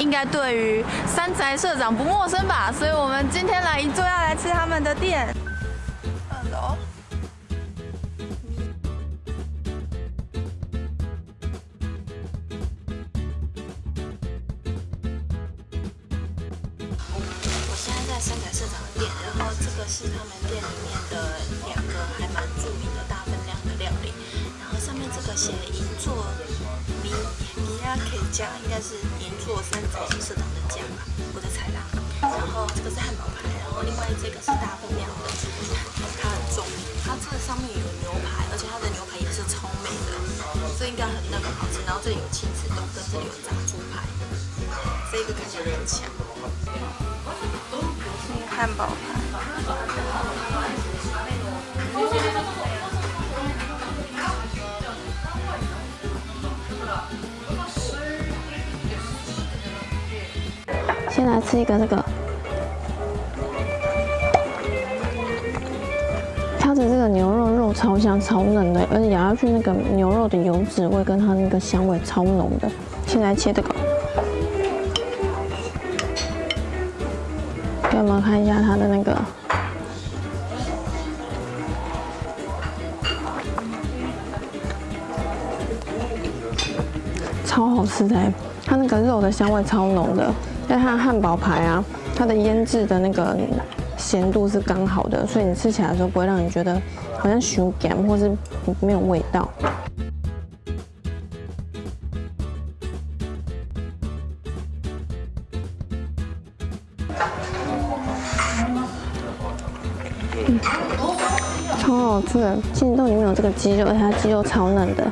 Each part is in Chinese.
应该对于山宅社长不陌生吧？所以我们今天来一座要来吃他们的店。二楼。我现在在山仔社长的店，然后这个是他们店里面的两个还蛮著名的大分量的料理，然后上面这个写银座米亚 K 酱，应该是银座山仔社长的酱吧，我的猜啦。然后这个是汉堡排，然后另外这个是大分量的，它很重，它这个上面有牛排，而且它的牛排也是超美的，这应该很嫩很好吃。然后这里有亲子冻，跟这里有炸猪排，这个看起来很强。汉堡排。先来吃一个这个，它的这个牛肉肉超香超嫩的，而且咬下去那个牛肉的油脂味跟它那个香味超浓的。先来切这个，给我们看一下它的那个。超好吃的，它那个肉的香味超浓的，但它的汉堡排啊，它的腌制的那个咸度是刚好的，所以你吃起来的时候不会让你觉得好像熊干或是没有味道。嗯超好吃的，杏豆里面有这个鸡肉，而且它鸡肉超嫩的。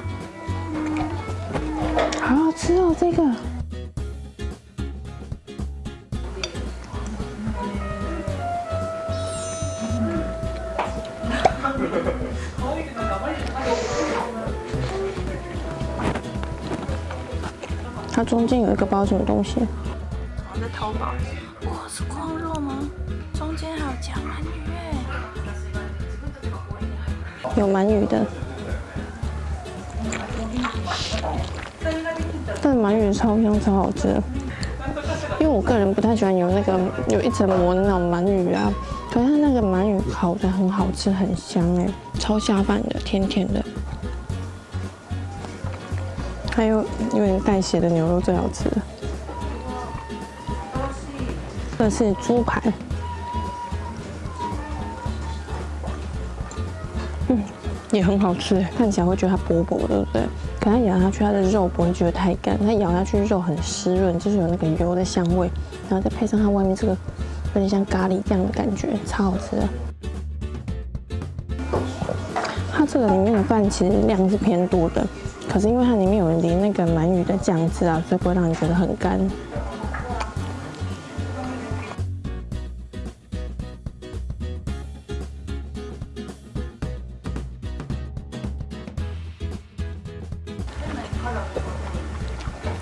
好好吃哦，这个。它中间有一个包什么东西？我在淘宝。哇，是矿肉吗？中间还有夹鳗鱼哎。有鳗鱼的，但鳗鱼超香超好吃。因为我个人不太喜欢有那个有一层膜的那种鳗鱼啊，可是它那个鳗鱼烤的很好吃，很香哎，超下饭的，甜甜的。还有有点带血的牛肉最好吃了。这是猪排，嗯，也很好吃，看起来会觉得它薄薄的，对不对？可它咬下去，它的肉不会觉得太干，它咬下去肉很湿润，就是有那个油的香味，然后再配上它外面这个有点像咖喱酱的感觉，超好吃。它这个里面的饭其实量是偏多的，可是因为它里面有淋那个鳗鱼的酱汁啊，所以不会让你觉得很干。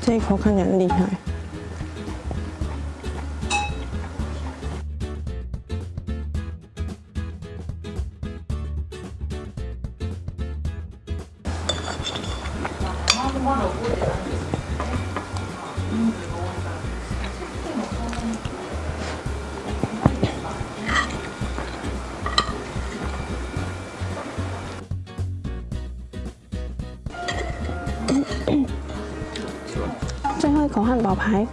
这一口看起来很厉害。最后一口汉堡排，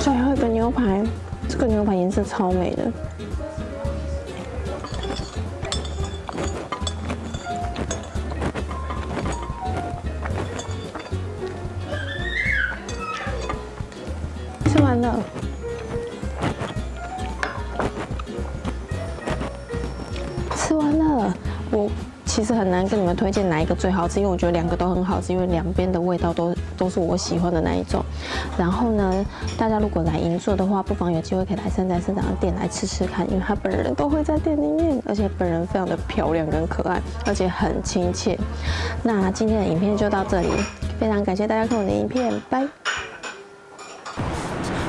最后一个牛排，这个牛排颜色超美的。吃完了。吃完了，我其实很难跟你们推荐哪一个最好吃，因为我觉得两个都很好吃，因为两边的味道都都是我喜欢的那一种。然后呢，大家如果来银座的话，不妨有机会可以来山仔社长的店来吃吃看，因为他本人都会在店里面，而且本人非常的漂亮跟可爱，而且很亲切。那今天的影片就到这里，非常感谢大家看我的影片，拜。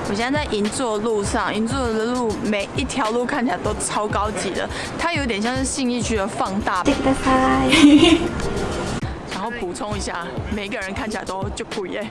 我现在在银座路上，银座的路每一条路看起来都超高级的，它有点像是信义区的放大版。然后 补充一下，每个人看起来都就不一样。